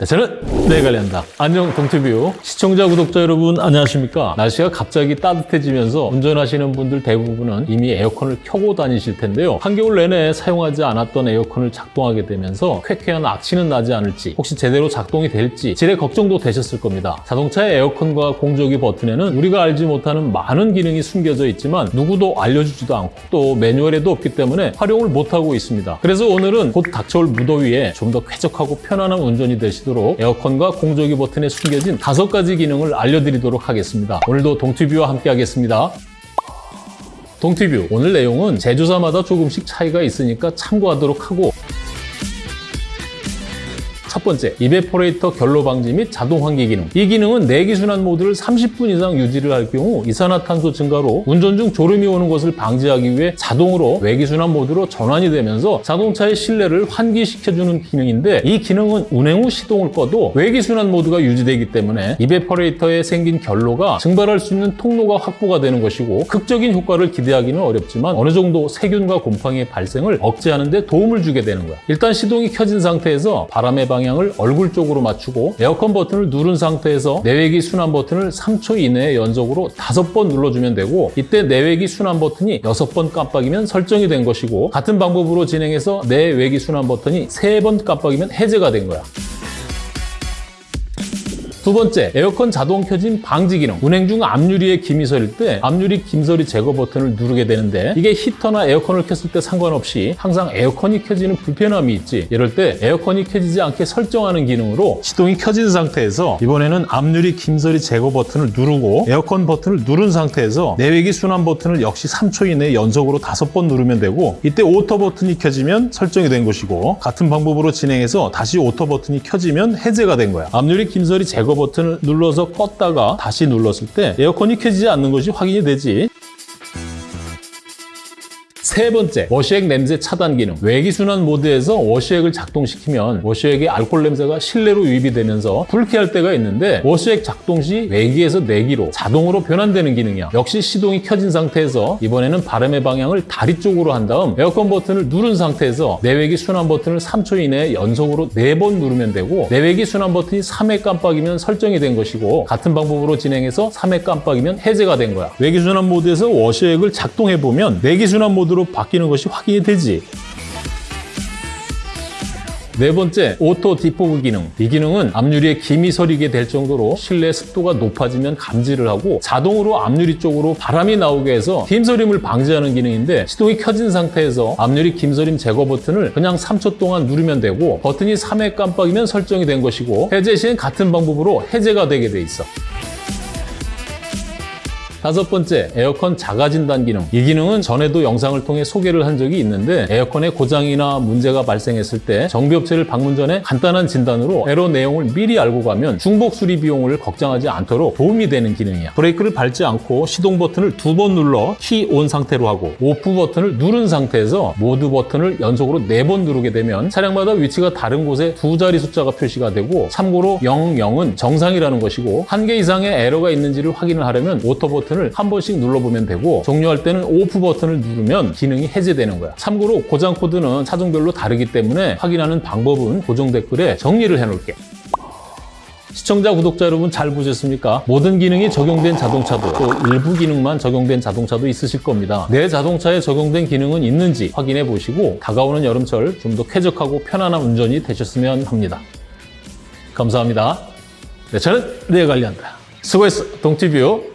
네, 저는 네 관리한다. 안녕 동티뷰 시청자 구독자 여러분 안녕하십니까? 날씨가 갑자기 따뜻해지면서 운전하시는 분들 대부분은 이미 에어컨을 켜고 다니실 텐데요. 한겨울 내내 사용하지 않았던 에어컨을 작동하게 되면서 쾌쾌한 악취는 나지 않을지 혹시 제대로 작동이 될지 질의 걱정도 되셨을 겁니다. 자동차의 에어컨과 공조기 버튼에는 우리가 알지 못하는 많은 기능이 숨겨져 있지만 누구도 알려주지도 않고 또 매뉴얼에도 없기 때문에 활용을 못하고 있습니다. 그래서 오늘은 곧 닥쳐올 무더위에 좀 더 쾌적하고 편안한 운전이 되시 되도록 에어컨과 공조기 버튼에 숨겨진 다섯 가지 기능을 알려드리도록 하겠습니다. 오늘도 동티뷰와 함께 하겠습니다. 동티뷰 오늘 내용은 제조사마다 조금씩 차이가 있으니까 참고하도록 하고 첫 번째, evaporator 결로 방지 및 자동 환기 기능. 이 기능은 내기순환 모드를 30분 이상 유지를 할 경우 이산화탄소 증가로 운전 중 졸음이 오는 것을 방지하기 위해 자동으로 외기순환 모드로 전환이 되면서 자동차의 실내를 환기시켜주는 기능인데 이 기능은 운행 후 시동을 꺼도 외기순환 모드가 유지되기 때문에 evaporator에 생긴 결로가 증발할 수 있는 통로가 확보가 되는 것이고 극적인 효과를 기대하기는 어렵지만 어느 정도 세균과 곰팡이의 발생을 억제하는 데 도움을 주게 되는 거야. 일단 시동이 켜진 상태에서 바람의 방향 방향을 얼굴 쪽으로 맞추고 에어컨 버튼을 누른 상태에서 내외기 순환 버튼을 3초 이내에 연속으로 5번 눌러주면 되고 이때 내외기 순환 버튼이 6번 깜빡이면 설정이 된 것이고 같은 방법으로 진행해서 내외기 순환 버튼이 3번 깜빡이면 해제가 된 거야. 두 번째, 에어컨 자동 켜짐 방지 기능. 운행 중 앞유리에 김이 서릴 때 앞유리 김서림 제거 버튼을 누르게 되는데 이게 히터나 에어컨을 켰을 때 상관없이 항상 에어컨이 켜지는 불편함이 있지. 이럴 때 에어컨이 켜지지 않게 설정하는 기능으로 시동이 켜진 상태에서 이번에는 앞유리 김서림 제거 버튼을 누르고 에어컨 버튼을 누른 상태에서 내외기 순환 버튼을 역시 3초 이내에 연속으로 5번 누르면 되고 이때 auto 버튼이 켜지면 설정이 된 것이고 같은 방법으로 진행해서 다시 auto 버튼이 켜지면 해제가 된 거야. 앞유리 김서림 제거 버튼을 눌러서 껐다가 다시 눌렀을 때 에어컨이 켜지지 않는 것이 확인이 되지. 세 번째, washer액 냄새 차단 기능. 외기순환 모드에서 washer액을 작동시키면 washer액의 알코올 냄새가 실내로 유입이 되면서 불쾌할 때가 있는데 washer액 작동 시 외기에서 내기로 자동으로 변환되는 기능이야. 역시 시동이 켜진 상태에서 이번에는 바람의 방향을 다리 쪽으로 한 다음 에어컨 버튼을 누른 상태에서 내외기 순환 버튼을 3초 이내에 연속으로 4번 누르면 되고 내외기 순환 버튼이 3회 깜빡이면 설정이 된 것이고 같은 방법으로 진행해서 3회 깜빡이면 해제가 된 거야. 외기 순환 모드에서 washer액을 작동해 보면 내기 순환 모드로 바뀌는 것이 확인이 되지. 네 번째, auto defog 기능. 이 기능은 앞유리에 김이 서리게 될 정도로 실내 습도가 높아지면 감지를 하고 자동으로 앞유리 쪽으로 바람이 나오게 해서 김서림을 방지하는 기능인데 시동이 켜진 상태에서 앞유리 김서림 제거 버튼을 그냥 3초 동안 누르면 되고 버튼이 3회 깜빡이면 설정이 된 것이고 해제 시엔 같은 방법으로 해제가 되게 돼 있어. 다섯 번째, 에어컨 자가 진단 기능. 이 기능은 전에도 영상을 통해 소개를 한 적이 있는데 에어컨에 고장이나 문제가 발생했을 때 정비업체를 방문 전에 간단한 진단으로 에러 내용을 미리 알고 가면 중복 수리 비용을 걱정하지 않도록 도움이 되는 기능이야. 브레이크를 밟지 않고 시동 버튼을 두 번 눌러 key on 상태로 하고 off 버튼을 누른 상태에서 모드 버튼을 연속으로 네 번 누르게 되면 차량마다 위치가 다른 곳에 두 자리 숫자가 표시가 되고 참고로 00은 정상이라는 것이고 한 개 이상의 에러가 있는지를 확인을 하려면 auto 버튼 버튼을 한 번씩 눌러보면 되고 종료할 때는 off 버튼을 누르면 기능이 해제되는 거야. 참고로 고장 코드는 차종별로 다르기 때문에 확인하는 방법은 고정 댓글에 정리를 해놓을게. 시청자, 구독자 여러분 잘 보셨습니까? 모든 기능이 적용된 자동차도 또 일부 기능만 적용된 자동차도 있으실 겁니다. 내 자동차에 적용된 기능은 있는지 확인해 보시고 다가오는 여름철 좀 더 쾌적하고 편안한 운전이 되셨으면 합니다. 감사합니다. 네, 저는 내 관리한다. 수고했어, 동티뷰.